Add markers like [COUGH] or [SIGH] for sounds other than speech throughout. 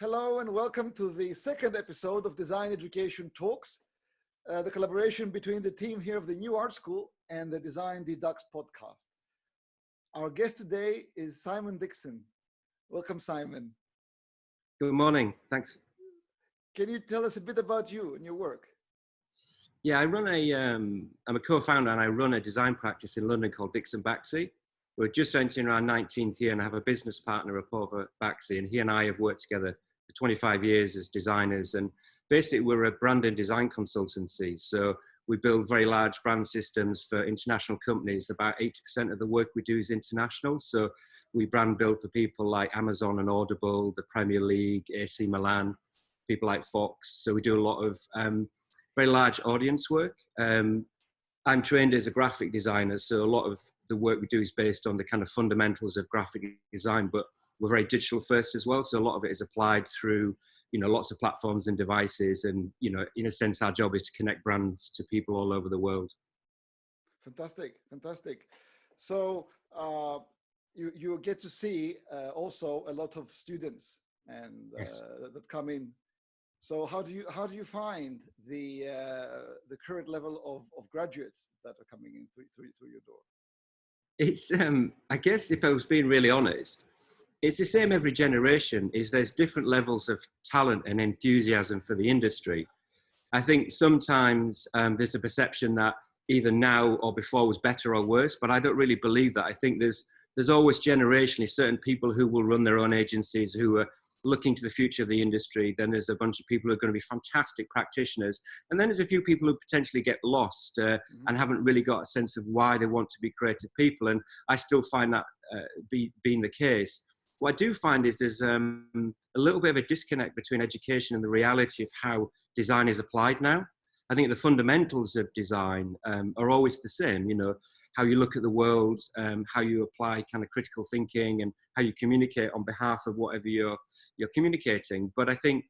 Hello and welcome to the second episode of Design Education Talks, uh, the collaboration between the team here of the New Art School and the Design Deducts podcast. Our guest today is Simon Dixon. Welcome, Simon. Good morning. Thanks. Can you tell us a bit about you and your work? Yeah, I run a, um, I'm a co-founder and I run a design practice in London called Dixon Baxi. We're just entering our 19th year and I have a business partner, Aporva Baxi, and he and I have worked together for 25 years as designers. And basically we're a brand and design consultancy. So we build very large brand systems for international companies. About 80% of the work we do is international. So we brand build for people like Amazon and Audible, the Premier League, AC Milan, people like Fox. So we do a lot of um, very large audience work. Um, I'm trained as a graphic designer, so a lot of the work we do is based on the kind of fundamentals of graphic design, but we're very digital first as well. So a lot of it is applied through, you know, lots of platforms and devices. And, you know, in a sense, our job is to connect brands to people all over the world. Fantastic, fantastic. So uh, you, you get to see uh, also a lot of students and uh, yes. that come in so how do you how do you find the uh, the current level of, of graduates that are coming in through, through, through your door? It's um, I guess if I was being really honest, it's the same every generation. Is there's different levels of talent and enthusiasm for the industry. I think sometimes um, there's a perception that either now or before was better or worse, but I don't really believe that. I think there's there's always generationally certain people who will run their own agencies who are looking to the future of the industry. Then there's a bunch of people who are going to be fantastic practitioners. And then there's a few people who potentially get lost uh, mm-hmm. and haven't really got a sense of why they want to be creative people. And I still find that uh, be, being the case. What I do find is there's um, a little bit of a disconnect between education and the reality of how design is applied now. I think the fundamentals of design um, are always the same. You know, how you look at the world, um, how you apply kind of critical thinking, and how you communicate on behalf of whatever you're you're communicating. But I think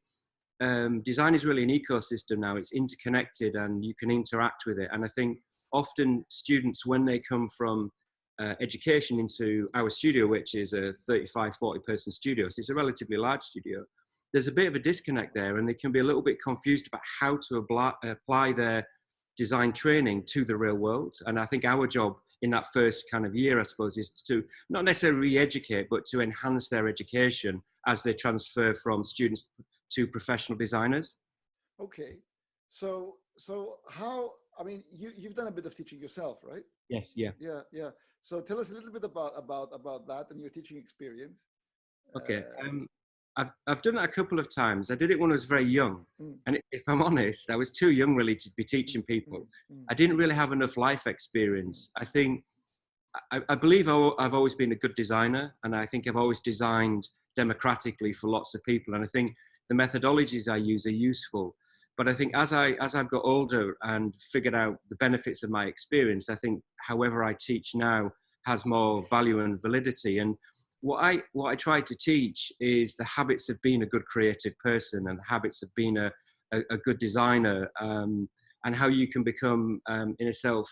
um, design is really an ecosystem now. It's interconnected, and you can interact with it. And I think often students, when they come from uh, education into our studio, which is a 35, 40 person studio, so it's a relatively large studio, there's a bit of a disconnect there and they can be a little bit confused about how to apply, apply their design training to the real world. And I think our job in that first kind of year, I suppose, is to not necessarily re-educate, but to enhance their education as they transfer from students to professional designers. Okay, so so how? I mean, you you've done a bit of teaching yourself, right? Yes. Yeah. Yeah. Yeah. So tell us a little bit about about about that and your teaching experience. Okay. Uh, um, I've, I've done that a couple of times. I did it when I was very young. Mm. And if I'm honest, I was too young really to be teaching people. Mm. mm. I didn't really have enough life experience. I think, I, I believe I've always been a good designer. And I think I've always designed democratically for lots of people. And I think the methodologies I use are useful. But I think as, I, as I've got older and figured out the benefits of my experience, I think however I teach now has more value and validity. And what I what I try to teach is the habits of being a good creative person and the habits of being a a, a good designer um, and how you can become um, in a self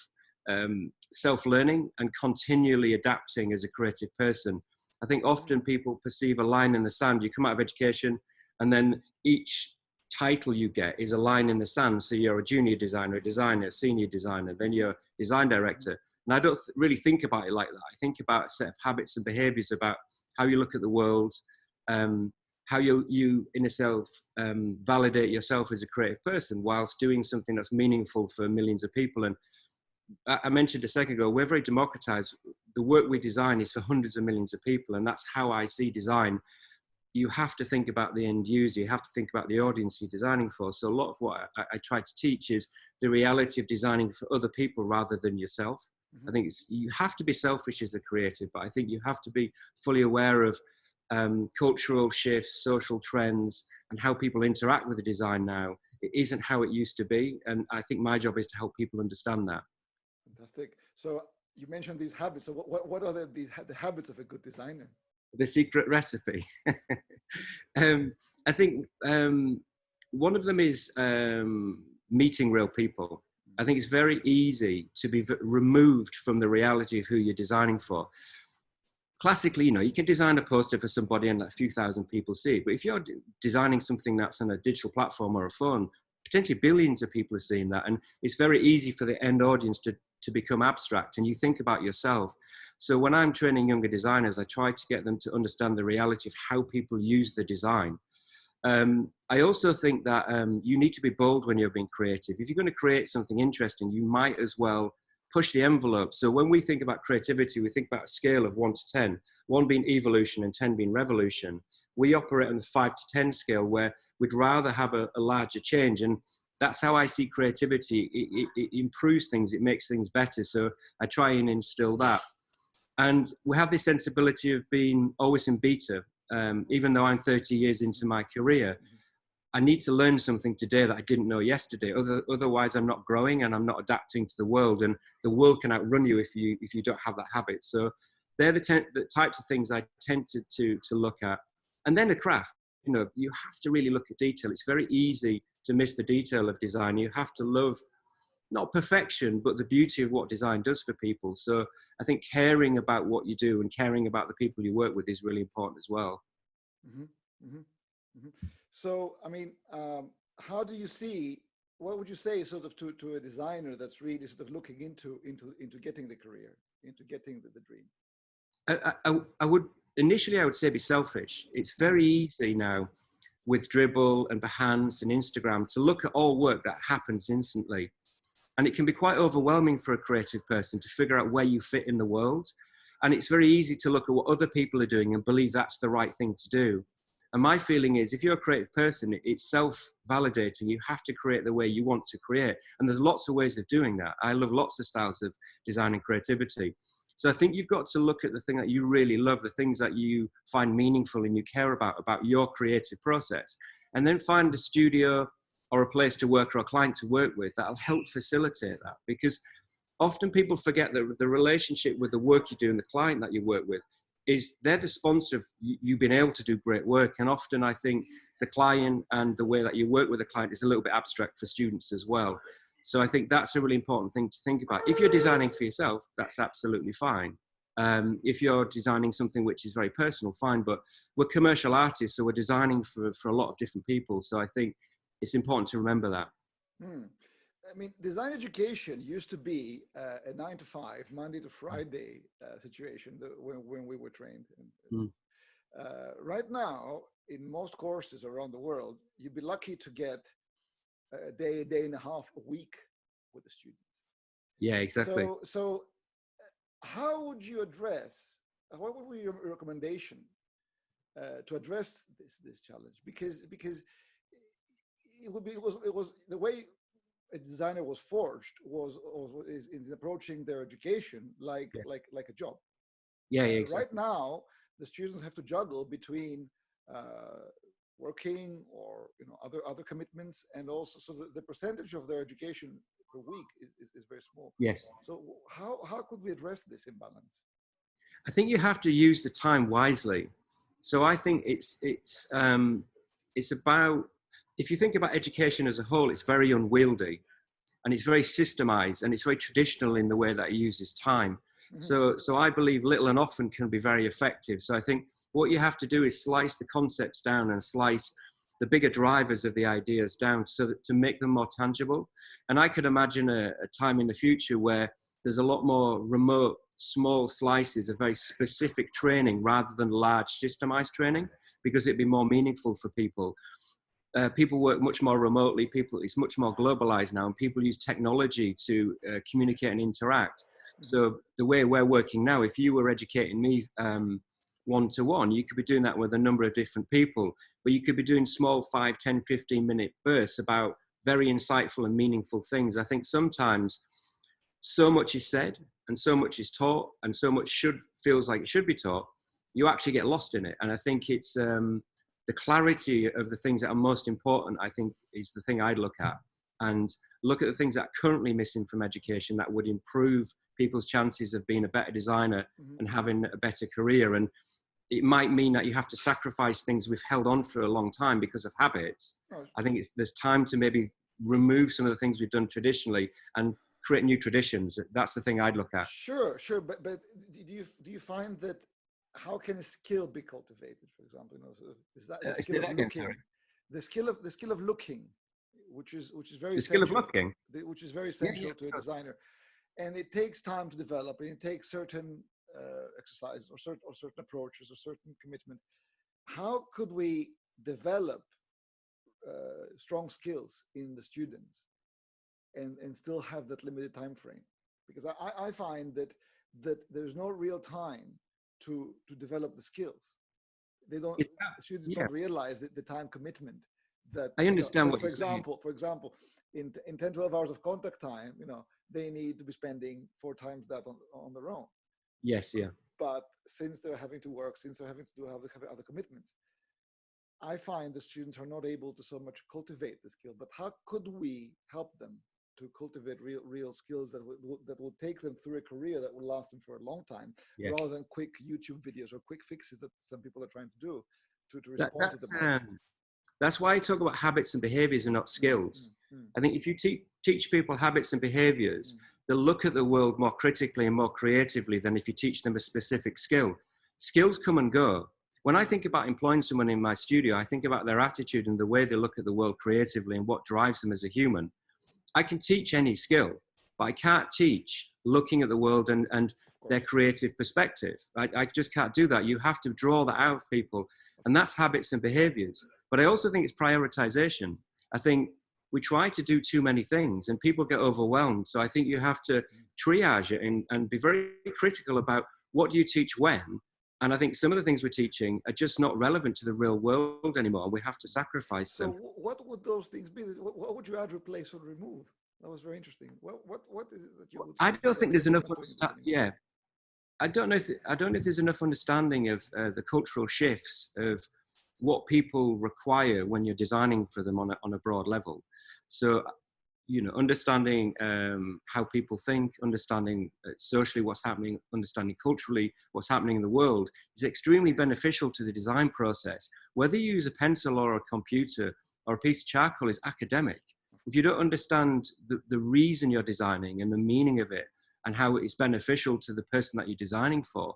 um, self learning and continually adapting as a creative person. I think often people perceive a line in the sand. You come out of education, and then each title you get is a line in the sand. So you're a junior designer, a designer, a senior designer, then you're a design director. And I don't really think about it like that. I think about a set of habits and behaviors about how you look at the world, um, how you, you in yourself um, validate yourself as a creative person whilst doing something that's meaningful for millions of people. And I, I mentioned a second ago, we're very democratized. The work we design is for hundreds of millions of people. And that's how I see design you have to think about the end user. You have to think about the audience you're designing for. So a lot of what I, I try to teach is the reality of designing for other people rather than yourself. I think you have to be selfish as a creative, but I think you have to be fully aware of um, cultural shifts, social trends, and how people interact with the design now. It isn't how it used to be, and I think my job is to help people understand that. Fantastic. So you mentioned these habits. So what, what are the, the habits of a good designer? The secret recipe. [LAUGHS] um, I think um, one of them is um, meeting real people. I think it's very easy to be removed from the reality of who you're designing for. classically, you know, you can design a poster for somebody and a few thousand people see it. But if you're designing something that's on a digital platform or a phone, potentially billions of people are seeing that. And it's very easy for the end audience to, to become abstract and you think about yourself. So when I'm training younger designers, I try to get them to understand the reality of how people use the design. Um, I also think that um, you need to be bold when you're being creative. If you're going to create something interesting, you might as well push the envelope. So when we think about creativity, we think about a scale of one to 10, one being evolution and 10 being revolution. We operate on the five to 10 scale where we'd rather have a, a larger change. And that's how I see creativity. It, it, it, improves things, it makes things better. So I try and instill that. And we have this sensibility of being always in beta, um, even though I'm 30 years into my career. I need to learn something today that I didn't know yesterday. Other, otherwise, I'm not growing and I'm not adapting to the world. And the world can outrun you if you if you don't have that habit. So they're the, ten, the types of things I tend to, to to look at. And then the craft. You know, you have to really look at detail. It's very easy to miss the detail of design. You have to love not perfection, but the beauty of what design does for people. So I think caring about what you do and caring about the people you work with is really important as well. Mm -hmm. Mm -hmm. Mm -hmm. So, I mean, um, how do you see, what would you say sort of to, to a designer that's really sort of looking into, into, into getting the career, into getting the, the dream? I, I, I would, initially I would say be selfish. It's very easy now with Dribbble and Behance and Instagram to look at all work that happens instantly. And it can be quite overwhelming for a creative person to figure out where you fit in the world. And it's very easy to look at what other people are doing and believe that's the right thing to do. And my feeling is if you're a creative person, it's self-validating. You have to create the way you want to create. And there's lots of ways of doing that. I love lots of styles of design and creativity. So I think you've got to look at the thing that you really love, the things that you find meaningful and you care about, about your creative process. And then find a studio or a place to work or a client to work with that'll help facilitate that. Because often people forget that the relationship with the work you do and the client that you work with is they're the sponsor of you being able to do great work. And often I think the client and the way that you work with the client is a little bit abstract for students as well. So I think that's a really important thing to think about. If you're designing for yourself, that's absolutely fine. Um, if you're designing something which is very personal, fine, but we're commercial artists, so we're designing for, for a lot of different people. So I think it's important to remember that. Hmm. I mean, design education used to be uh, a nine to five, Monday to Friday uh, situation when, when we were trained. Mm. Uh, right now, in most courses around the world, you'd be lucky to get a day, a day and a half, a week with the students. Yeah, exactly. So, so uh, how would you address, what would be your recommendation uh, to address this, this challenge? Because, because it would be, it was, it was the way a designer was forged was, was is, is approaching their education like yeah. like like a job. Yeah, yeah exactly. Right now, the students have to juggle between uh, working or you know other other commitments, and also so the, the percentage of their education per week is, is, is very small. Yes. So how how could we address this imbalance? I think you have to use the time wisely. So I think it's it's um, it's about if you think about education as a whole, it's very unwieldy and it's very systemized and it's very traditional in the way that it uses time. Mm -hmm. So, so I believe little and often can be very effective. So I think what you have to do is slice the concepts down and slice the bigger drivers of the ideas down so that to make them more tangible. And I could imagine a, a time in the future where there's a lot more remote, small slices of very specific training rather than large systemized training because it'd be more meaningful for people uh, people work much more remotely. People, it's much more globalized now, and people use technology to uh, communicate and interact. Mm-hmm. So the way we're working now, if you were educating me um, one to one, you could be doing that with a number of different people, but you could be doing small 5, 10, 15 minute bursts about very insightful and meaningful things. I think sometimes so much is said and so much is taught and so much should feels like it should be taught, you actually get lost in it. And I think it's, um, the clarity of the things that are most important, I think, is the thing I'd look at and look at the things that are currently missing from education that would improve people's chances of being a better designer mm -hmm. and having a better career. And it might mean that you have to sacrifice things we've held on for a long time because of habits. Oh. I think there's time to maybe remove some of the things we've done traditionally and create new traditions. That's the thing I'd look at. Sure, sure. But, but do you, do you find that how can a skill be cultivated, for example? You know, so is that Uh, the skill that of looking? The skill of the skill of looking, which is which is very The skill of essential- looking. which is very yeah, essential to a designer, and it takes time to develop, and it takes certain uh, exercises or certain or certain approaches or certain commitment. How could we develop uh, strong skills in the students and and still have that limited time frame? Because I, I- I find that that there's no real time to to develop the skills. They don't. Students yeah. don't realize the, the time commitment that I you know, understand for- what for you're saying. example for example in in 10 12 hours of contact time you know they need to be spending four times that on, on their own Yes, yeah. but since they're having to work since they're having to do other, have other commitments i find the students are not able to so much cultivate the skill but how could we help them to cultivate real real skills that will, that will take them through a career that will last them for a long time Yeah. rather than quick youtube videos or quick fixes that some people are trying to do to, to That, respond to that's, the um, that's why I talk about habits and behaviors and not skills. Mm, mm, I think if you te- teach people habits and behaviors, Mm. they'll look at the world more critically and more creatively than if you teach them a specific skill. Skills come and go. When I think about employing someone in my studio, I think about their attitude and the way they look at the world creatively and what drives them as a human. I can teach any skill, but I can't teach looking at the world and, and their creative perspective. I, I just can't do that. You have to draw that out of people, and that's habits and behaviors. But I also think it's prioritization. I think we try to do too many things and people get overwhelmed. So I think you have to mm. triage it and, and be very critical about what do you teach when. And I think some of the things we're teaching are just not relevant to the real world anymore. We have to sacrifice So them. wh- what would those things be? What, would you add, replace, or remove? That was very interesting. What what what is it that you would? I don't think there's enough are not doing this understanding. anymore? Yeah, I don't know if I don't know if there's enough understanding of uh, the cultural shifts of what people require when you're designing for them on a, on a broad level. So, you know, understanding um, how people think, understanding uh, socially what's happening, understanding culturally what's happening in the world is extremely beneficial to the design process. Whether you use a pencil or a computer or a piece of charcoal is academic. If you don't understand the, the reason you're designing and the meaning of it and how it's beneficial to the person that you're designing for,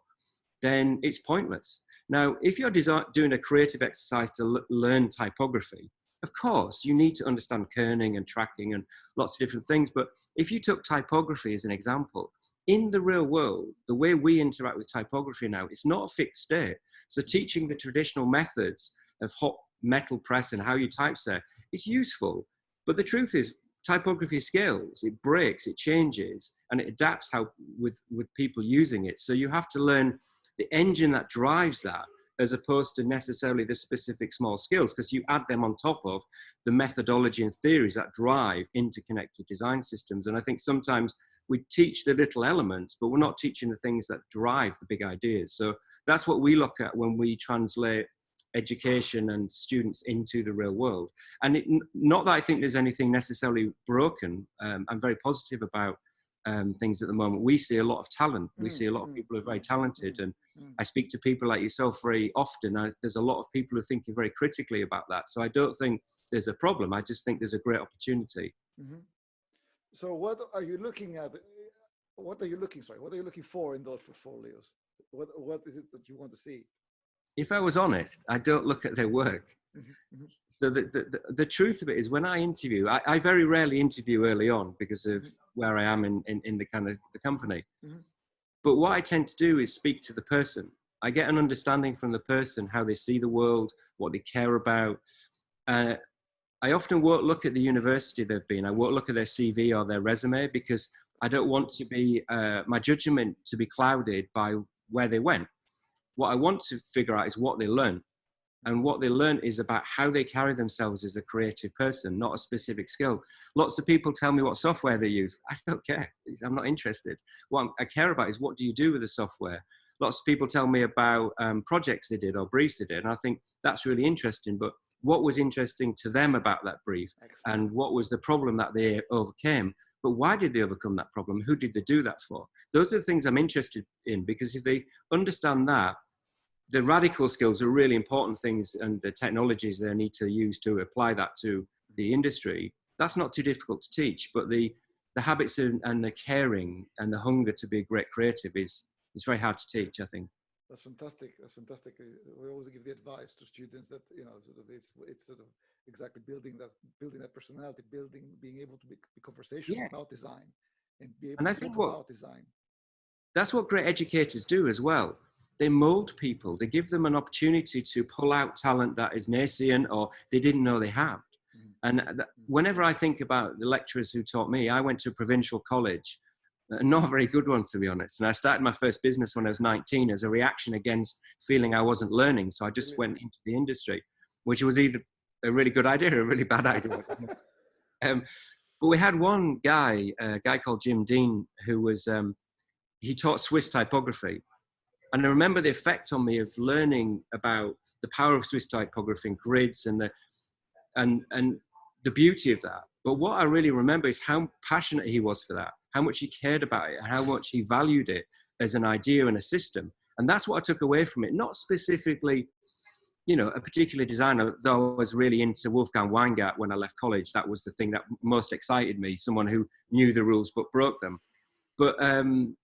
then it's pointless. Now, if you're doing a creative exercise to learn typography, of course, you need to understand kerning and tracking and lots of different things. But if you took typography as an example, in the real world, the way we interact with typography now, it's not a fixed state. So teaching the traditional methods of hot metal press and how you typeset is useful. But the truth is, typography scales, it breaks, it changes, and it adapts how with, with people using it. So you have to learn the engine that drives that as opposed to necessarily the specific small skills because you add them on top of the methodology and theories that drive interconnected design systems. And i think sometimes we teach the little elements but we're not teaching the things that drive the big ideas. So that's what we look at when we translate education and students into the real world. And it, not that i think there's anything necessarily broken um, i'm very positive about um, things at the moment. We see a lot of talent. We Mm, see a lot of mm, people who are very mm, talented, mm, and mm. I speak to people like yourself very often. I, there's a lot of people who are thinking very critically about that. So I don't think there's a problem. I just think there's a great opportunity. Mhm. So what are you looking at? What are you looking? Sorry, what are you looking for in those portfolios? What what is it that you want to see? If I was honest, I don't look at their work. Mhm, mhm. So the, the, the, truth of it is when I interview, I, I very rarely interview early on because of Mhm. where I am in, in, in the kind of the company. But what I tend to do is speak to the person. I get an understanding from the person, how they see the world, what they care about. Uh, I often won't look at the university they've been. I won't look at their CV or their resume because I don't want to be, uh, my judgment to be clouded by where they went. What I want to figure out is what they learn. And what they learn is about how they carry themselves as a creative person, not a specific skill. Lots of people tell me what software they use. [LAUGHS] I don't care. I'm not interested. What I care about is what do you do with the software? Lots of people tell me about um, projects they did or briefs they did. And I think that's really interesting. But what was interesting to them about that brief Excellent. and what was the problem that they overcame? But why did they overcome that problem? Who did they do that for? Those are the things I'm interested in because if they understand that, the radical skills are really important things and the technologies they need to use to apply that to the industry that's not too difficult to teach but the the habits and, and the caring and the hunger to be a great creative is is very hard to teach i think That's fantastic. That's fantastic. Uh, we always give the advice to students that you know, sort of, it's it's sort of exactly building that building that personality, building being able to be, be conversational Yeah. about design, and be able And I think what- about design. That's what great educators do as well. They mold people. They give them an opportunity to pull out talent that is nascent or they didn't know they had. Mhm. And whenever I think about the lecturers who taught me, I went to a provincial college, uh, not a very good one to be honest. And I started my first business when I was 19 as a reaction against feeling I wasn't learning. So I just went into the industry, which was either a really good idea or a really bad idea. [LAUGHS] um, but we had one guy, a guy called Jim Dean, who was um, he taught Swiss typography. And I remember the effect on me of learning about the power of Swiss typography and grids and the and and the beauty of that. But what I really remember is how passionate he was for that, how much he cared about it, and how much he valued it as an idea and a system. And that's what I took away from it. Not specifically, you know, a particular designer, though I was really into Wolfgang Weingart when I left college. That was the thing that most excited me, someone who knew the rules but broke them. But um,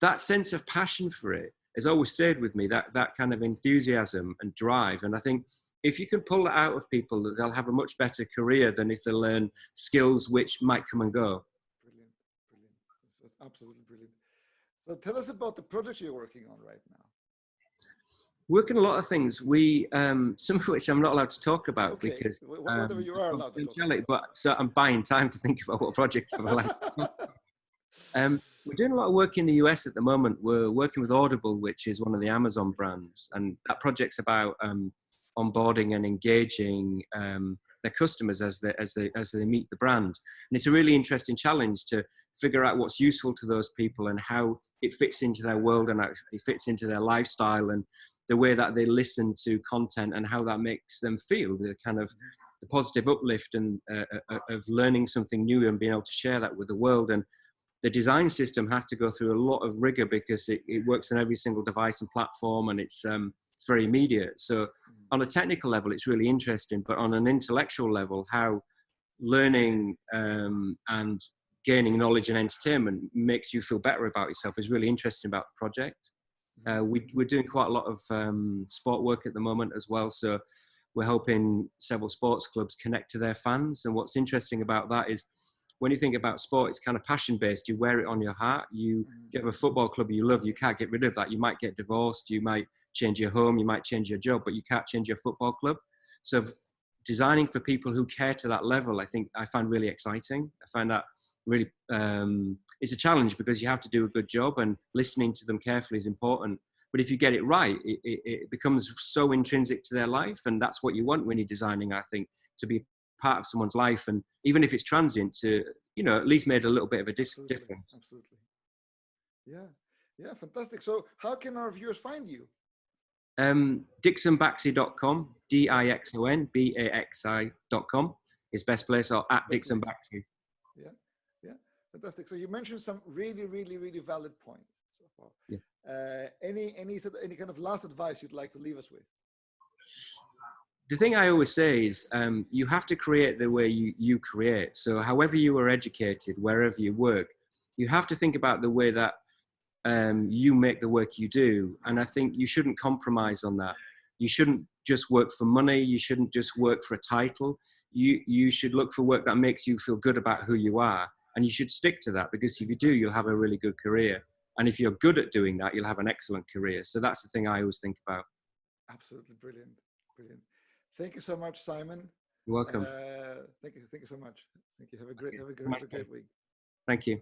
that sense of passion for it has always stayed with me that that kind of enthusiasm and drive and i think if you can pull that out of people that they'll have a much better career than if they learn skills which might come and go Brilliant, brilliant. That's absolutely brilliant. So tell us about the project you're working on right now. working a lot of things we um [LAUGHS] some of which i'm not allowed to talk about Okay, because wh- whatever um, you are allowed to talk confidentiality, but so i'm buying time to think about what project i'm allowed Um, we're doing a lot of work in the US at the moment. We're working with Audible, which is one of the Amazon brands, and that project's about um, onboarding and engaging um, their customers as they as they as they meet the brand. And it's a really interesting challenge to figure out what's useful to those people and how it fits into their world and it fits into their lifestyle and the way that they listen to content and how that makes them feel. The kind of the positive uplift and uh, uh, of learning something new and being able to share that with the world and the design system has to go through a lot of rigor because it, it works on every single device and platform and it's um, it's very immediate. So on a technical level it's really interesting but on an intellectual level how learning um, and gaining knowledge and entertainment makes you feel better about yourself is really interesting about the project. Uh, we, we're doing quite a lot of um, sport work at the moment as well so we're helping several sports clubs connect to their fans and what's interesting about that is when you think about sport, it's kind of passion based. You wear it on your heart. You, you have a football club you love, you can't get rid of that. You might get divorced, you might change your home, you might change your job, but you can't change your football club. So designing for people who care to that level, I think I find really exciting. I find that really um, it's a challenge because you have to do a good job and listening to them carefully is important. But if you get it right, it, it, it becomes so intrinsic to their life, and that's what you want when you're designing. I think to be part of someone's life and even if it's transient to you know at least made a little bit of a dis- Absolutely, difference Absolutely. Yeah, yeah, fantastic. So how can our viewers find you? um dixonbaxi.com d-i-x-o-n-b-a-x-i.com is best place or at Best dixon baxi Yeah, yeah, fantastic. So you mentioned some really, really, really valid points so far. Yeah. Uh, any, any, any kind of last advice you'd like to leave us with? The thing I always say is um, you have to create the way you, you create. So however you are educated, wherever you work, you have to think about the way that um, you make the work you do. And I think you shouldn't compromise on that. You shouldn't just work for money. You shouldn't just work for a title. You, you should look for work that makes you feel good about who you are. And you should stick to that because if you do, you'll have a really good career. And if you're good at doing that, you'll have an excellent career. So that's the thing I always think about. Absolutely brilliant, brilliant. Thank you so much, Simon. You're welcome. Uh, thank you, thank you so much. Thank you. Have a great, have a great, have a great week. Thank you.